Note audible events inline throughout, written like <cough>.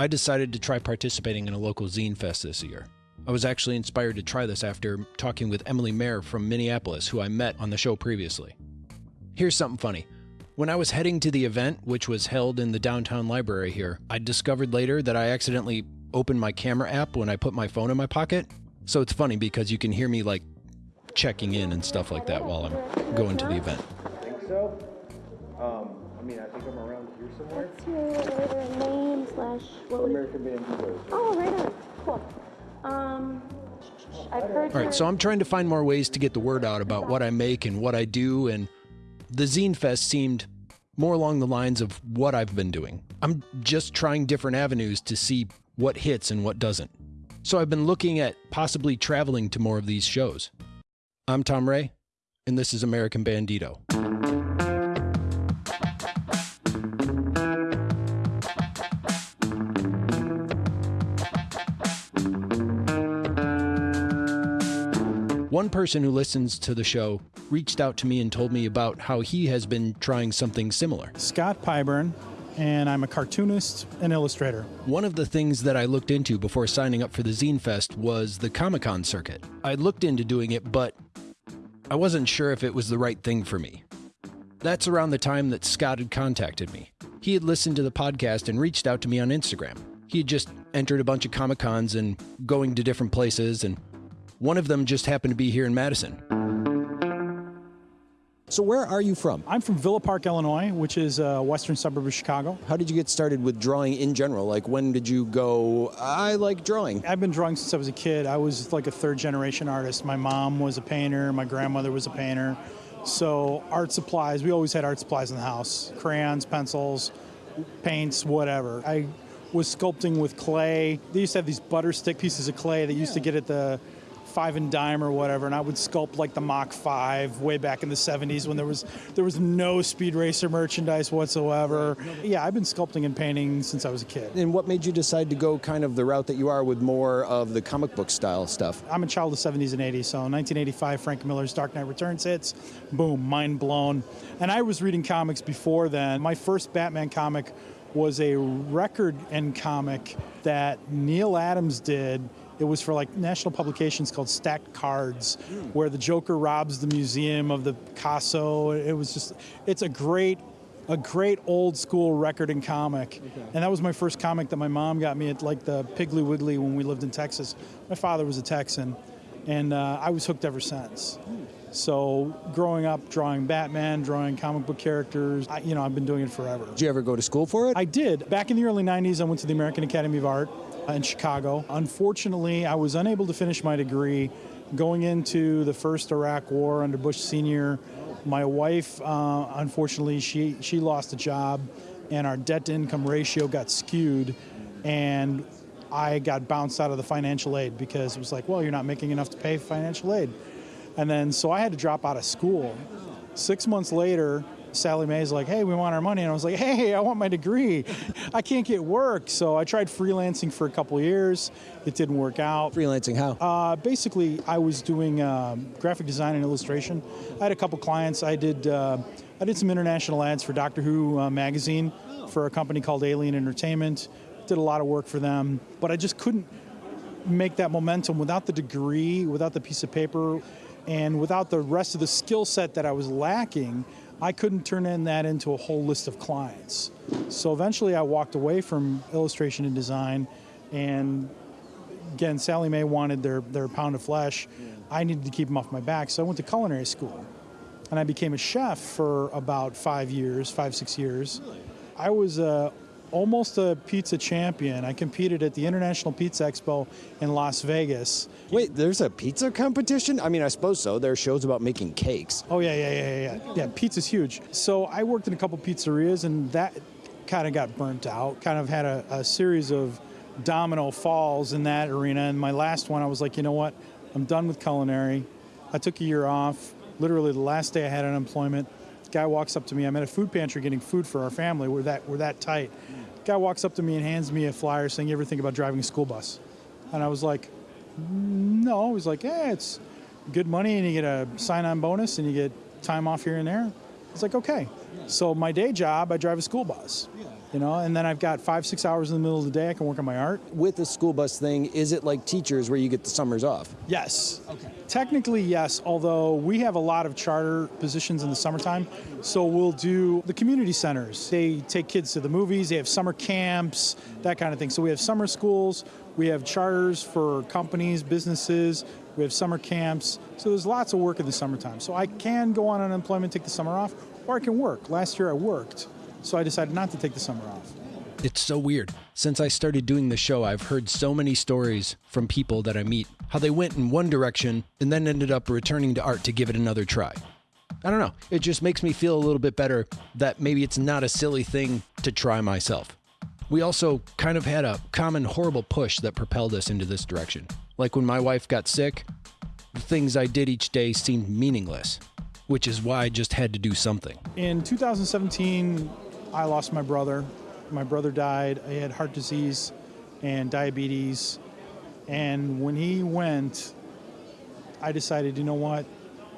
I decided to try participating in a local zine fest this year. I was actually inspired to try this after talking with Emily Mayer from Minneapolis, who I met on the show previously. Here's something funny. When I was heading to the event, which was held in the downtown library here, I discovered later that I accidentally opened my camera app when I put my phone in my pocket. So it's funny because you can hear me like checking in and stuff like that while I'm going to the event. I think so. Um, I mean, I think I'm around here somewhere. What's your name slash what American Banditos. Oh, right on. Cool. Um, I've heard. All right, so I'm trying to find more ways to get the word out about what I make and what I do, and the Zine Fest seemed more along the lines of what I've been doing. I'm just trying different avenues to see what hits and what doesn't. So I've been looking at possibly traveling to more of these shows. I'm Tom Ray, and this is American Bandito. One person who listens to the show reached out to me and told me about how he has been trying something similar. Scott Pyburn, and I'm a cartoonist and illustrator. One of the things that I looked into before signing up for the Zine Fest was the Comic Con circuit. I looked into doing it, but I wasn't sure if it was the right thing for me. That's around the time that Scott had contacted me. He had listened to the podcast and reached out to me on Instagram. He had just entered a bunch of Comic Cons and going to different places, and one of them just happened to be here in Madison. So where are you from? I'm from Villa Park, Illinois, which is a western suburb of Chicago. How did you get started with drawing in general? Like when did you go, I like drawing? I've been drawing since I was a kid. I was like a third generation artist. My mom was a painter, my grandmother was a painter. So art supplies, we always had art supplies in the house crayons, pencils, paints, whatever. I was sculpting with clay. They used to have these butter stick pieces of clay that used to get at the five and dime or whatever, and I would sculpt like the Mach 5 way back in the 70s when there was there was no Speed Racer merchandise whatsoever. Yeah, I've been sculpting and painting since I was a kid. And what made you decide to go kind of the route that you are with more of the comic book style stuff? I'm a child of the 70s and 80s, so 1985, Frank Miller's Dark Knight Returns hits, boom, mind blown. And I was reading comics before then. My first Batman comic was a record end comic that Neal Adams did. It was for like national publications called Stacked Cards, where the Joker robs the museum of the Picasso. It was just, it's a great a great old school record and comic. And that was my first comic that my mom got me at like the Piggly Wiggly when we lived in Texas. My father was a Texan, and uh, I was hooked ever since. So growing up, drawing Batman, drawing comic book characters, I, you know, I've been doing it forever. Did you ever go to school for it? I did. Back in the early 90s, I went to the American Academy of Art in Chicago. Unfortunately, I was unable to finish my degree. Going into the first Iraq War under Bush Sr., my wife, uh, unfortunately, she, she lost a job, and our debt to income ratio got skewed, and I got bounced out of the financial aid because it was like, well, you're not making enough to pay financial aid. And then, so I had to drop out of school. Six months later, Sallie Mae's like, hey, we want our money. And I was like, hey, I want my degree. I can't get work. So I tried freelancing for a couple years. It didn't work out. Freelancing how? Uh, basically, I was doing um, graphic design and illustration. I had a couple clients. I did, uh, I did some international ads for Doctor Who uh, magazine for a company called Alien Entertainment. Did a lot of work for them, but I just couldn't make that momentum without the degree, without the piece of paper, and without the rest of the skill set that I was lacking. I couldn't turn in that into a whole list of clients. So eventually I walked away from illustration and design and again, Sallie Mae wanted their, their pound of flesh. I needed to keep them off my back, so I went to culinary school. And I became a chef for about five years, five, six years. I was uh, almost a pizza champion. I competed at the International Pizza Expo in Las Vegas. Wait, there's a pizza competition? I mean, I suppose so. There are shows about making cakes. Oh, yeah, yeah, yeah, yeah, yeah. Yeah, pizza's huge. So I worked in a couple pizzerias, and that kind of got burnt out. Kind of had a, a series of domino falls in that arena. And my last one, I was like, you know what? I'm done with culinary. I took a year off. Literally, the last day I had unemployment, guy walks up to me. I'm at a food pantry getting food for our family. We're that we're that tight. Guy walks up to me and hands me a flyer saying, "You ever think about driving a school bus?" And I was like, "No." He's like, "Yeah, it's good money, and you get a sign-on bonus, and you get time off here and there." I was like, "Okay." So my day job, I drive a school bus. You know, and then I've got five, six hours in the middle of the day I can work on my art. With the school bus thing, is it like teachers where you get the summers off? Yes. Okay. Technically, yes, although we have a lot of charter positions in the summertime. So we'll do the community centers. They take kids to the movies, they have summer camps, that kind of thing. So we have summer schools, we have charters for companies, businesses, we have summer camps. So there's lots of work in the summertime. So I can go on unemployment, take the summer off, or I can work. Last year I worked, so I decided not to take the summer off. It's so weird. Since I started doing the show, I've heard so many stories from people that I meet how they went in one direction and then ended up returning to art to give it another try. I don't know. It just makes me feel a little bit better that maybe it's not a silly thing to try myself. We also kind of had a common horrible push that propelled us into this direction. Like when my wife got sick, the things I did each day seemed meaningless, which is why I just had to do something. In 2017, I lost my brother. My brother died. He had heart disease and diabetes. And when he went, I decided, you know what?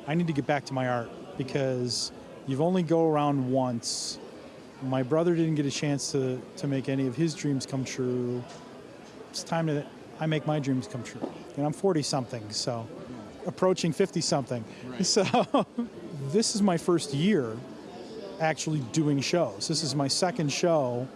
I need to get back to my art because you've only go around once. My brother didn't get a chance to, to make any of his dreams come true. It's time that I make my dreams come true. And I'm 40 something, so approaching 50 something. <laughs> So this is my first year actually doing shows. This is my second show.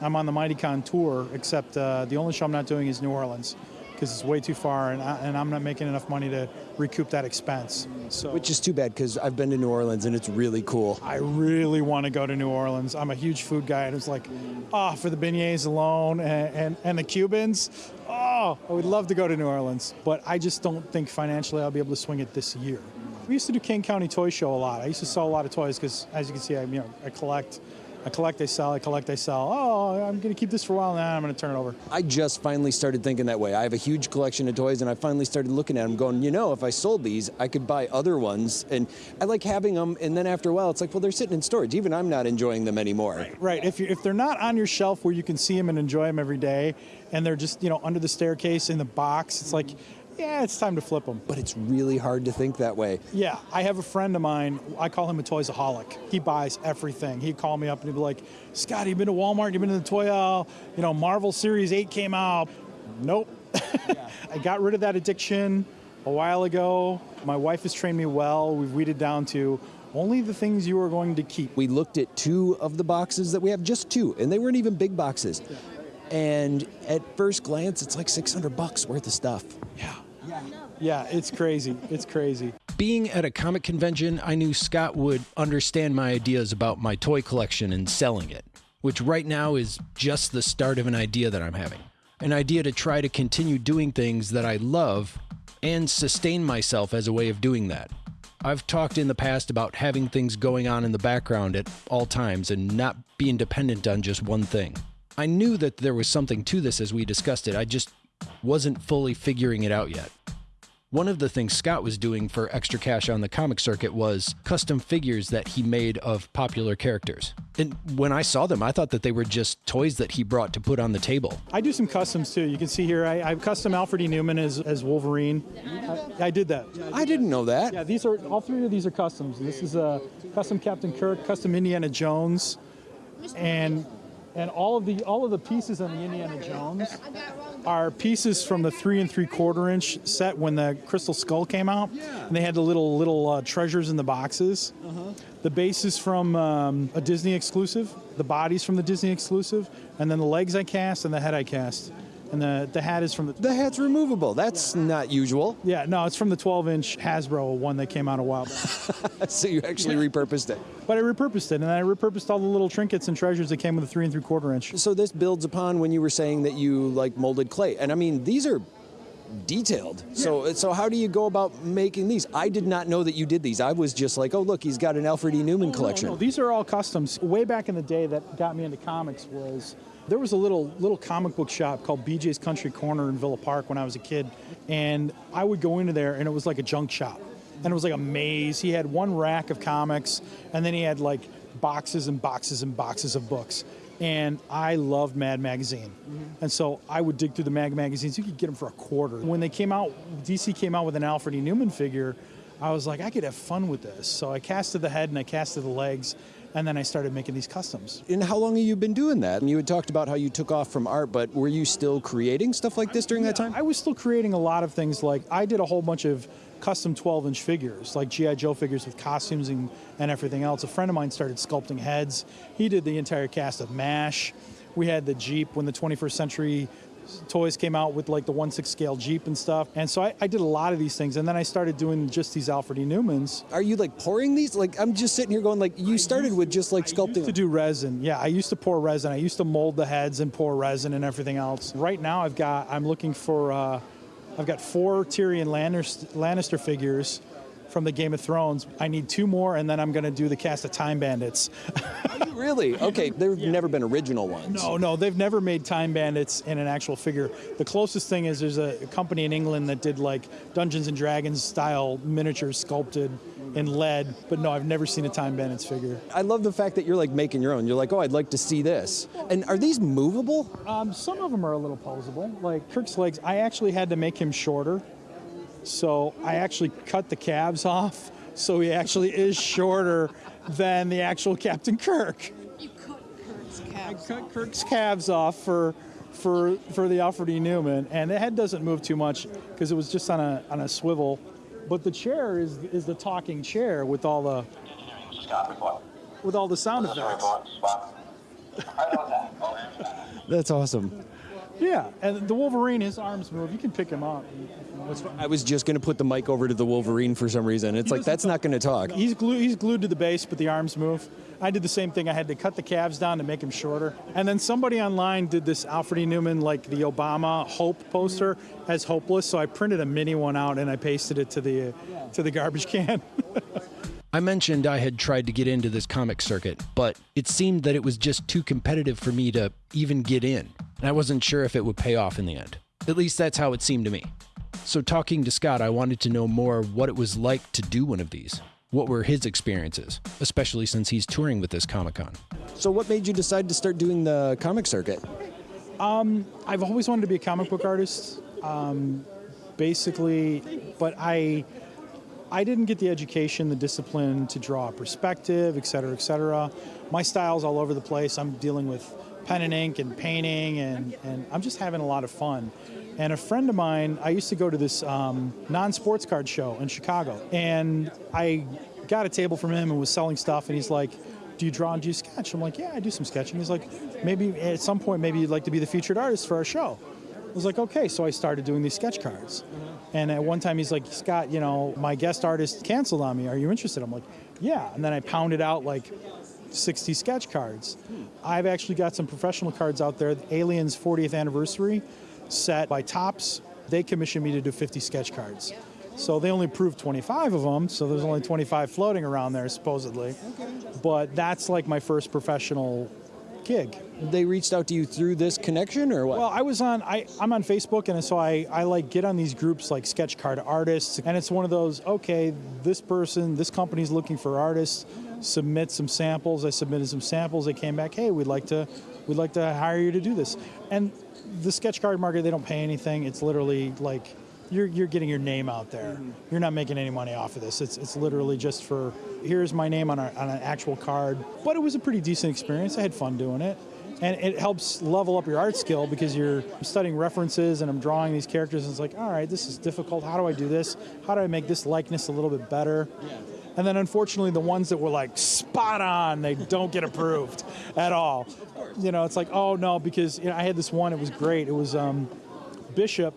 I'm on the MightyCon tour, except uh, the only show I'm not doing is New Orleans because it's way too far, and, I, and I'm not making enough money to recoup that expense. So, Which is too bad because I've been to New Orleans and it's really cool. I really want to go to New Orleans. I'm a huge food guy, and it's like, ah, for the beignets alone and, and, and the Cubans, oh, I would love to go to New Orleans, but I just don't think financially I'll be able to swing it this year. We used to do Kane County Toy Show a lot. I used to sell a lot of toys because, as you can see, I, you know, I collect. I collect, I sell, I collect, I sell. Oh, I'm going to keep this for a while now. I'm going to turn it over. I just finally started thinking that way. I have a huge collection of toys, and I finally started looking at them, going, you know, if I sold these, I could buy other ones. And I like having them, and then after a while, it's like, well, they're sitting in storage. Even I'm not enjoying them anymore. Right. If you if they're not on your shelf where you can see them and enjoy them every day, and they're just you know under the staircase in the box, it's like, yeah, it's time to flip them. But it's really hard to think that way. Yeah, I have a friend of mine. I call him a toysaholic. He buys everything. He'd call me up and he'd be like, "Scott, you been to Walmart? You been to the toy aisle? You know, Marvel Series Eight came out. Nope. <laughs> I got rid of that addiction a while ago. My wife has trained me well. We've weeded down to only the things you are going to keep. We looked at two of the boxes that we have, just two, and they weren't even big boxes. And at first glance, it's like 600 bucks worth of stuff. Yeah. Yeah, it's crazy. It's crazy. Being at a comic convention, I knew Scott would understand my ideas about my toy collection and selling it, which right now is just the start of an idea that I'm having. An idea to try to continue doing things that I love and sustain myself as a way of doing that. I've talked in the past about having things going on in the background at all times and not being dependent on just one thing. I knew that there was something to this as we discussed it, I just wasn't fully figuring it out yet. One of the things Scott was doing for extra cash on the comic circuit was custom figures that he made of popular characters. And when I saw them, I thought that they were just toys that he brought to put on the table. I do some customs too. You can see here, I, I custom Alfred E. Neuman as, as Wolverine. I, I did that. I didn't know that. Yeah, these are all three of these are customs. This is a custom Captain Kirk, custom Indiana Jones, and and all of the all of the pieces on the Indiana Jones are pieces from the three and three quarter inch set when the Crystal Skull came out, and they had the little little uh, treasures in the boxes. The base is from um, a Disney exclusive. The body's from the Disney exclusive, and then the legs I cast and the head I cast, and the the hat is from the. The hat's removable. That's not usual. Yeah, no, it's from the 12 inch Hasbro one that came out a while back. <laughs> so you actually repurposed it. But I repurposed it, and I repurposed all the little trinkets and treasures that came with the three and three quarter inch. So this builds upon when you were saying that you like molded clay, and I mean these are detailed. So so how do you go about making these? I did not know that you did these. I was just like, oh look, he's got an Alfred E. Neuman oh, collection. No, these are all customs. Way back in the day, that got me into comics was there was a little little comic book shop called BJ's Country Corner in Villa Park when I was a kid, and I would go into there, and it was like a junk shop, and it was like a maze. He had one rack of comics, and then he had like boxes and boxes and boxes of books. And I loved Mad Magazine. Mm-hmm. And so I would dig through the Mag magazines. You could get them for a quarter. When they came out, DC came out with an Alfred E. Neuman figure, I was like, I could have fun with this. So I casted the head and I casted the legs. and then I started making these customs. And how long have you been doing that? And you had talked about how you took off from art, but were you still creating stuff like this during that time? I was still creating a lot of things. Like I did a whole bunch of custom 12-inch figures, like GI Joe figures with costumes and, and everything else. A friend of mine started sculpting heads. He did the entire cast of MASH. We had the Jeep when the 21st Century toys came out with like the 1 6 scale Jeep and stuff. And so I, I, did a lot of these things. And then I started doing just these Alfred E. Neumans. Are you like pouring these? Like, I'm just sitting here going, like, you started with just like sculpting. I used to do resin. Yeah, I used to pour resin. I used to mold the heads and pour resin and everything else. Right now, I've got, I'm looking for, uh, I've got four Tyrion Lannister figures from the Game of Thrones. I need two more, and then I'm going to do the cast of Time Bandits. really? <laughs> Okay, they've yeah. never been original ones. No, no, they've never made Time Bandits in an actual figure. The closest thing is there's a company in England that did like Dungeons and Dragons style miniature sculpted in lead, but no, I've never seen a Time Bandits figure. I love the fact that you're like making your own. You're like, oh, I'd like to see this. And are these movable? Um, some of them are a little posable. Like Kirk's legs, I actually had to make him shorter so I actually cut the calves off, so he actually is shorter than the actual Captain Kirk. You cut Kirk's calves. I cut Kirk's calves off for for for the Alfred E. Neuman, and the head doesn't move too much because it was just on a on a swivel. But the chair is is the talking chair with all the with all the sound effects. That's awesome. Yeah, and the Wolverine, his arms move. You can pick him up. I was just going to put the mic over to the Wolverine for some reason. It's he like that's talk. not going to talk. He's glued. He's glued to the base, but the arms move. I did the same thing. I had to cut the calves down to make him shorter. And then somebody online did this Alfred E. Neuman, like the Obama Hope poster, as hopeless. So I printed a mini one out and I pasted it to the to the garbage can. <laughs> I mentioned I had tried to get into this comic circuit, but it seemed that it was just too competitive for me to even get in, and I wasn't sure if it would pay off in the end. At least that's how it seemed to me. So, talking to Scott, I wanted to know more what it was like to do one of these. What were his experiences, especially since he's touring with this Comic Con? So, what made you decide to start doing the comic circuit? Um, I've always wanted to be a comic book artist, um, basically, but I. I didn't get the education, the discipline to draw a perspective, et cetera, et cetera. My style's all over the place. I'm dealing with pen and ink and painting, and, and I'm just having a lot of fun. And a friend of mine, I used to go to this um, non sports card show in Chicago. And I got a table from him and was selling stuff. And he's like, Do you draw and do you sketch? I'm like, Yeah, I do some sketching. He's like, Maybe at some point, maybe you'd like to be the featured artist for our show. I was like, Okay. So I started doing these sketch cards. And at one time, he's like, Scott, you know, my guest artist canceled on me. Are you interested? I'm like, Yeah. And then I pounded out like 60 sketch cards. I've actually got some professional cards out there. the Aliens 40th anniversary set by Topps. They commissioned me to do 50 sketch cards. So they only approved 25 of them, so there's only 25 floating around there, supposedly. Okay. But that's like my first professional gig. They reached out to you through this connection or what? Well, I was on I, I'm on Facebook and so I, I like get on these groups like sketch card artists and it's one of those, okay, this person, this company's looking for artists, submit some samples. I submitted some samples, they came back, hey, we'd like to we'd like to hire you to do this. And the sketch card market, they don't pay anything. It's literally like you're, you're getting your name out there. Mm-hmm. You're not making any money off of this. It's, it's literally just for here's my name on, a, on an actual card. But it was a pretty decent experience. I had fun doing it. And it helps level up your art skill because you're studying references and I'm drawing these characters and it's like, all right, this is difficult. How do I do this? How do I make this likeness a little bit better? Yeah. And then unfortunately, the ones that were like spot on, they don't get approved at all. You know, it's like, oh no, because you know, I had this one, it was great. It was um, Bishop,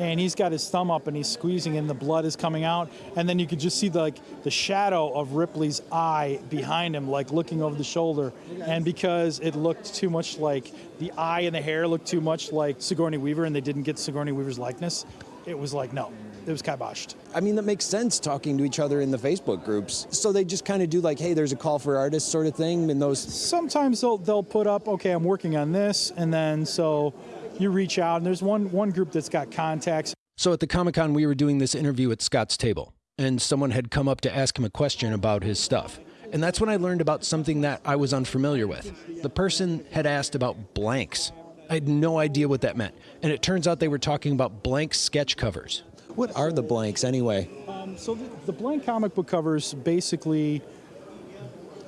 and he's got his thumb up and he's squeezing and the blood is coming out and then you could just see the, like the shadow of ripley's eye behind him like looking over the shoulder and because it looked too much like the eye and the hair looked too much like sigourney weaver and they didn't get sigourney weaver's likeness it was like no it was kiboshed. I mean, that makes sense talking to each other in the Facebook groups. So they just kind of do like, hey, there's a call for artists sort of thing in those. Sometimes they'll they'll put up, okay, I'm working on this, and then so you reach out, and there's one one group that's got contacts. So at the Comic Con, we were doing this interview at Scott's table, and someone had come up to ask him a question about his stuff. And that's when I learned about something that I was unfamiliar with. The person had asked about blanks. I had no idea what that meant. And it turns out they were talking about blank sketch covers. What are the blanks anyway? Um, so the, the, blank comic book covers basically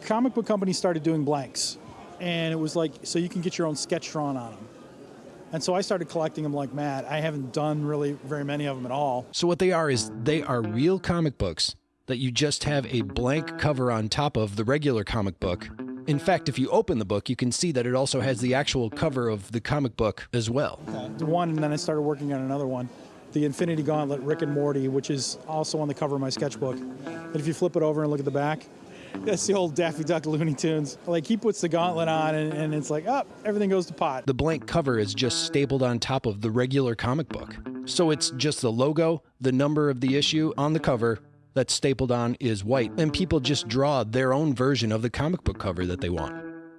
comic book companies started doing blanks, and it was like so you can get your own sketch drawn on them. And so I started collecting them like mad. I haven't done really very many of them at all. So what they are is they are real comic books that you just have a blank cover on top of the regular comic book. In fact, if you open the book, you can see that it also has the actual cover of the comic book as well. The one, and then I started working on another one, the Infinity Gauntlet Rick and Morty, which is also on the cover of my sketchbook. And if you flip it over and look at the back, that's the old Daffy Duck Looney Tunes. Like he puts the gauntlet on, and, and it's like, up, oh, everything goes to pot. The blank cover is just stapled on top of the regular comic book. So it's just the logo, the number of the issue on the cover, that's stapled on is white, and people just draw their own version of the comic book cover that they want.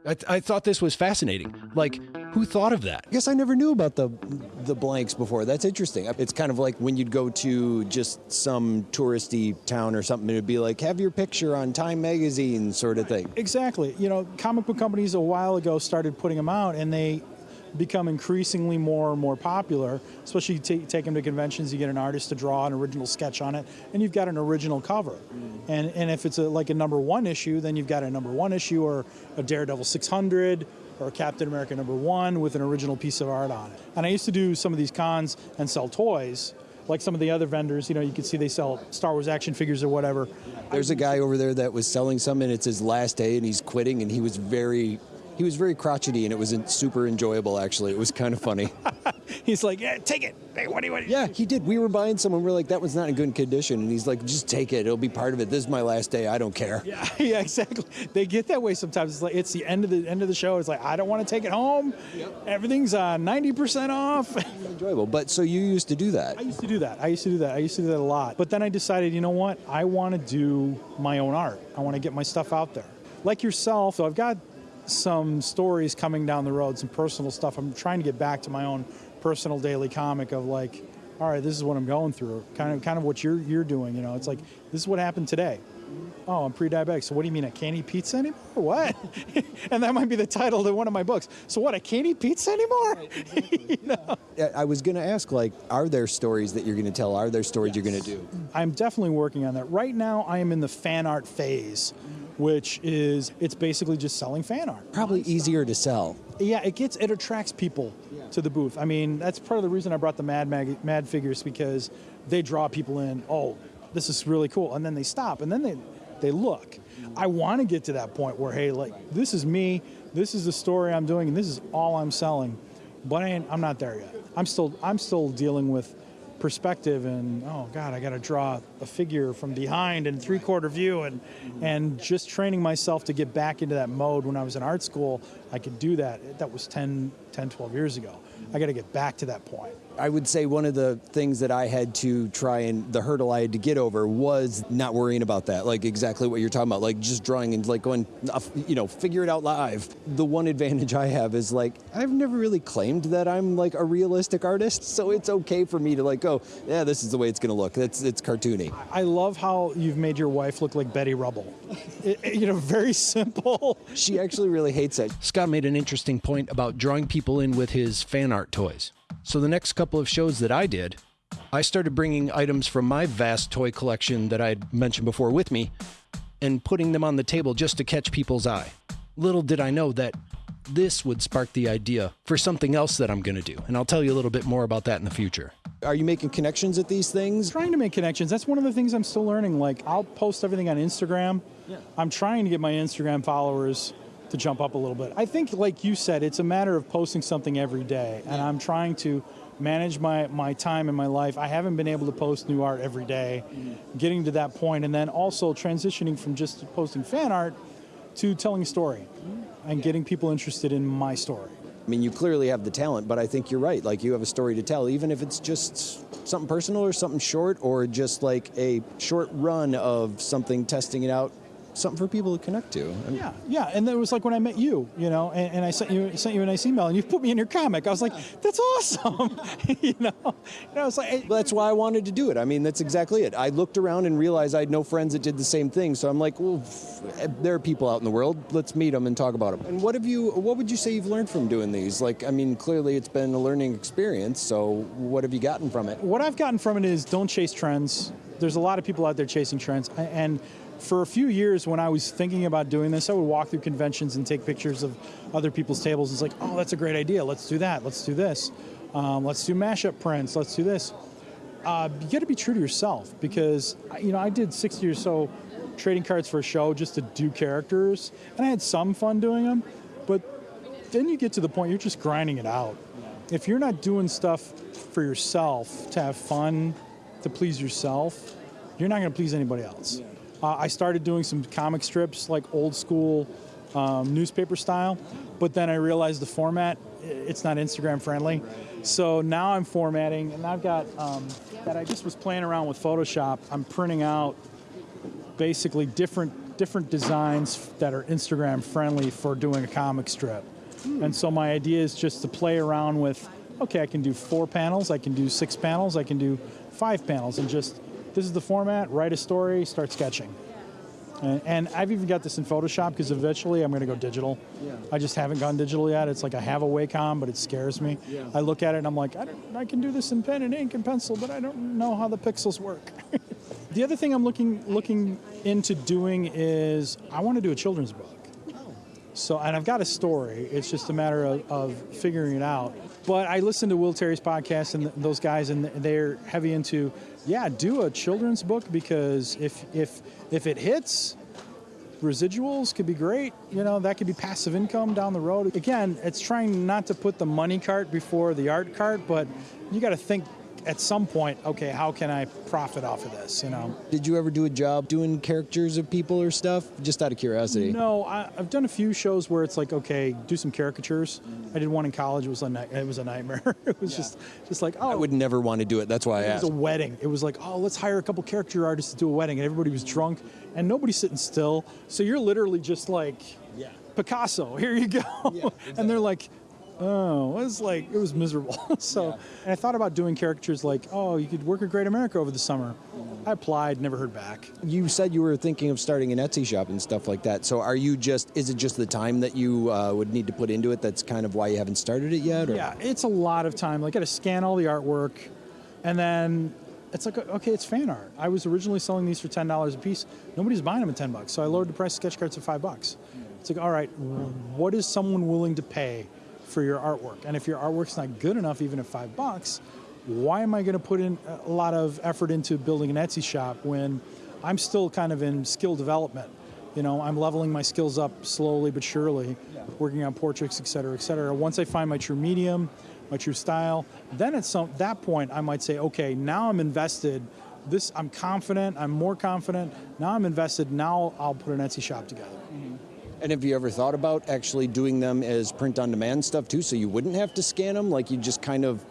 I, th- I thought this was fascinating. Like, who thought of that? I guess I never knew about the the blanks before. That's interesting. It's kind of like when you'd go to just some touristy town or something, it'd be like, have your picture on Time magazine, sort of thing. Exactly. You know, comic book companies a while ago started putting them out, and they become increasingly more and more popular, especially you t- take them to conventions, you get an artist to draw an original sketch on it, and you've got an original cover. Mm. And, and if it's a, like a number one issue, then you've got a number one issue or a Daredevil 600 or Captain America number one with an original piece of art on it. And I used to do some of these cons and sell toys like some of the other vendors, you know, you can see they sell Star Wars action figures or whatever. There's a guy over there that was selling some, and it's his last day, and he's quitting, and he was very he was very crotchety, and it was super enjoyable. Actually, it was kind of funny. <laughs> he's like, "Yeah, take it. Hey, what do you want?" Yeah, he did. We were buying some, and we're like, "That was not in good condition," and he's like, "Just take it. It'll be part of it. This is my last day. I don't care." Yeah, <laughs> yeah, exactly. They get that way sometimes. It's like it's the end of the end of the show. It's like I don't want to take it home. Yep. Everything's uh, ninety uh, percent off. <laughs> enjoyable. But so you used to do that? I used to do that. I used to do that. I used to do that a lot. But then I decided, you know what? I want to do my own art. I want to get my stuff out there. Like yourself, so I've got some stories coming down the road, some personal stuff. I'm trying to get back to my own personal daily comic of like, all right, this is what I'm going through. Kind of, kind of what you're you're doing. You know, it's like this is what happened today. Oh, I'm pre-diabetic. So what do you mean I can't eat pizza anymore? What? <laughs> and that might be the title of one of my books. So what? I can't eat pizza anymore? <laughs> you know? I was going to ask, like, are there stories that you're going to tell? Are there stories yes. you're going to do? I'm definitely working on that. Right now, I am in the fan art phase which is it's basically just selling fan art. Probably easier to sell. Yeah, it gets it attracts people yeah. to the booth. I mean, that's part of the reason I brought the Mad Mag, Mad figures because they draw people in. Oh, this is really cool, and then they stop, and then they they look. I want to get to that point where hey, like this is me, this is the story I'm doing, and this is all I'm selling. But I am not there yet. I'm still I'm still dealing with perspective and oh god i got to draw a figure from behind and three quarter view and and just training myself to get back into that mode. When i was in art school i could do that. That was 10 10 12 years ago i got to get back to that point I would say one of the things that I had to try and the hurdle I had to get over was not worrying about that. Like exactly what you're talking about, like just drawing and like going, uh, you know, figure it out live. The one advantage I have is like I've never really claimed that I'm like a realistic artist, so it's okay for me to like go, yeah, this is the way it's going to look. It's it's cartoony. I love how you've made your wife look like Betty Rubble. <laughs> it, you know, very simple. She actually really hates it. Scott made an interesting point about drawing people in with his fan art toys. So the next couple of shows that I did, I started bringing items from my vast toy collection that I'd mentioned before with me and putting them on the table just to catch people's eye. Little did I know that this would spark the idea for something else that I'm going to do. And I'll tell you a little bit more about that in the future. Are you making connections at these things? Trying to make connections. That's one of the things I'm still learning. Like, I'll post everything on Instagram. Yeah. I'm trying to get my Instagram followers to jump up a little bit. I think, like you said, it's a matter of posting something every day, and I'm trying to manage my, my time in my life. I haven't been able to post new art every day, getting to that point, and then also transitioning from just posting fan art to telling a story and getting people interested in my story. I mean, you clearly have the talent, but I think you're right. Like, you have a story to tell, even if it's just something personal or something short, or just like a short run of something testing it out something for people to connect to. Yeah, yeah, and it was like when I met you, you know, and, and, I sent you sent you a nice email, and you put me in your comic. I was like, that's awesome, <laughs> you know. And I was like, well, that's why I wanted to do it. I mean, that's exactly it. I looked around and realized I had no friends that did the same thing, so I'm like, well, eh, there are people out in the world. Let's meet them and talk about them. And what have you? What would you say you've learned from doing these? Like, I mean, clearly it's been a learning experience. So, what have you gotten from it? What I've gotten from it is don't chase trends. There's a lot of people out there chasing trends, and for a few years when I was thinking about doing this, I would walk through conventions and take pictures of other people's tables. It's like, oh, that's a great idea. Let's do that. Let's do this. Um, let's do mashup prints. Let's do this. Uh, you got to be true to yourself because you know I did 60 or so trading cards for a show just to do characters, and I had some fun doing them. But then you get to the point you're just grinding it out. If you're not doing stuff for yourself to have fun, to please yourself, you're not going to please anybody else. Uh, I started doing some comic strips, like old school um, newspaper style, but then I realized the format, it's not Instagram friendly. So now I'm formatting, and I've got um, that I just was playing around with Photoshop. I'm printing out basically different different designs that are Instagram friendly for doing a comic strip. And so my idea is just to play around with, okay, I can do four panels, I can do six panels, I can do five panels, and just this is the format, write a story, start sketching. And, and I've even got this in Photoshop because eventually I'm going to go digital. I just haven't gone digital yet. It's like I have a Wacom, but it scares me. I look at it and I'm like, I, don't, I can do this in pen and ink and pencil, but I don't know how the pixels work. <laughs> the other thing I'm looking looking into doing is I want to do a children's book. So, and I've got a story. It's just a matter of, of figuring it out. But I listen to Will Terry's podcast and th- those guys, and they're heavy into, yeah, do a children's book because if if if it hits, residuals could be great. You know, that could be passive income down the road. Again, it's trying not to put the money cart before the art cart, but you got to think at some point, okay, how can I profit off of this? You know. Did you ever do a job doing characters of people or stuff? Just out of curiosity. No, I, I've done a few shows where it's like, okay, do some caricatures. I did one in college. It was a it was a nightmare. <laughs> it was just just like, oh, I would never want to do it. That's why I asked. it was a wedding. It was like, oh, let's hire a couple character artists to do a wedding, and everybody was drunk, and nobody's sitting still. So you're literally just like, Yeah. Picasso, here you go. Yeah. <laughs> and they're like, oh, it was like it was miserable. <laughs> so, and I thought about doing caricatures like, oh, you could work at Great America over the summer. I applied, never heard back. You said you were thinking of starting an Etsy shop and stuff like that. So are you just? Is it just the time that you uh, would need to put into it? That's kind of why you haven't started it yet. Or? Yeah, it's a lot of time. Like, I got to scan all the artwork, and then it's like, okay, it's fan art. I was originally selling these for ten dollars a piece. Nobody's buying them at ten bucks, so I lowered the price of sketch cards to five bucks. It's like, all right, what is someone willing to pay for your artwork? And if your artwork's not good enough, even at five bucks, why am I going to put in a lot of effort into building an Etsy shop when I'm still kind of in skill development? You know, I'm leveling my skills up slowly but surely, working on portraits, et cetera, et cetera. Once I find my true medium, my true style, then at some that point I might say, okay, now I'm invested. This I'm confident. I'm more confident. Now I'm invested. Now I'll put an Etsy shop together. Mm-hmm. And have you ever thought about actually doing them as print on demand stuff too, so you wouldn't have to scan them? Like you just kind of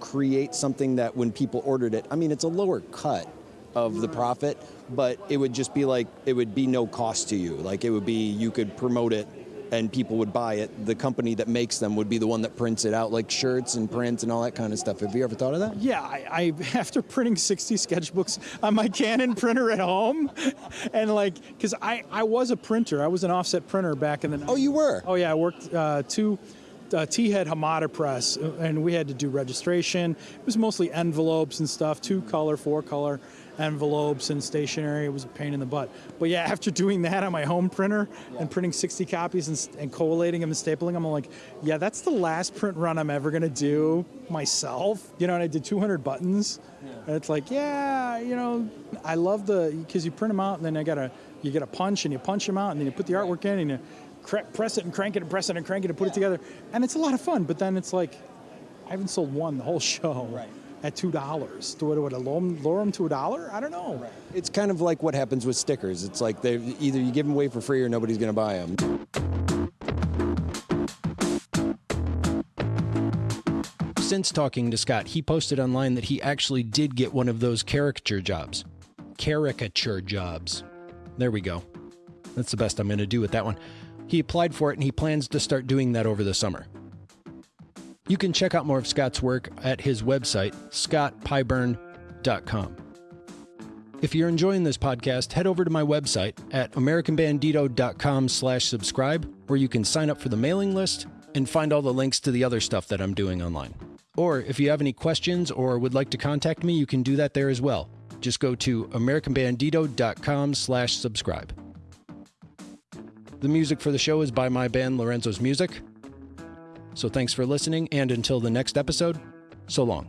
create something that when people ordered it, I mean, it's a lower cut of the mm-hmm. profit, but it would just be like it would be no cost to you. Like it would be you could promote it and people would buy it. The company that makes them would be the one that prints it out, like shirts and prints and all that kind of stuff. Have you ever thought of that? Yeah, I, I <laughs> after printing 60 sketchbooks on my Canon printer at home, <laughs> and like, because I, I was a printer, I was an offset printer back in the. Oh, you were? Oh yeah, I worked uh, two. Uh, T-head Hamada press, uh, and we had to do registration. It was mostly envelopes and stuff, two color, four color envelopes and stationery. It was a pain in the butt. But yeah, <laughs> after doing that on my home printer and printing 60 copies and, and collating them and stapling them, I'm like, yeah, that's the last print run I'm ever gonna do myself. You know, and I did 200 buttons. And it's like, yeah, you know, I love the because you print them out and then I gotta you get a punch and you punch them out and then you put the artwork in and you press it and crank it and press it and crank it and put it together, and it's a lot of fun. But then it's like, I haven't sold one the whole <laughs> show Right. at two dollars. Do I, do I lower them, them to a dollar? I don't know. It's kind of like what happens with stickers. It's like they either you give them away for free or nobody's going to buy them. Since talking to Scott, he posted online that he actually did get one of those caricature jobs. Caricature jobs. There we go. That's the best I'm going to do with that one. He applied for it and he plans to start doing that over the summer. You can check out more of Scott's work at his website, scottpyburn.com. If you're enjoying this podcast, head over to my website at americanbandito.com slash subscribe, where you can sign up for the mailing list and find all the links to the other stuff that I'm doing online. Or if you have any questions or would like to contact me, you can do that there as well. just go to americanbandito.com slash subscribe. The music for the show is by my band Lorenzo's Music. So thanks for listening, and until the next episode, so long.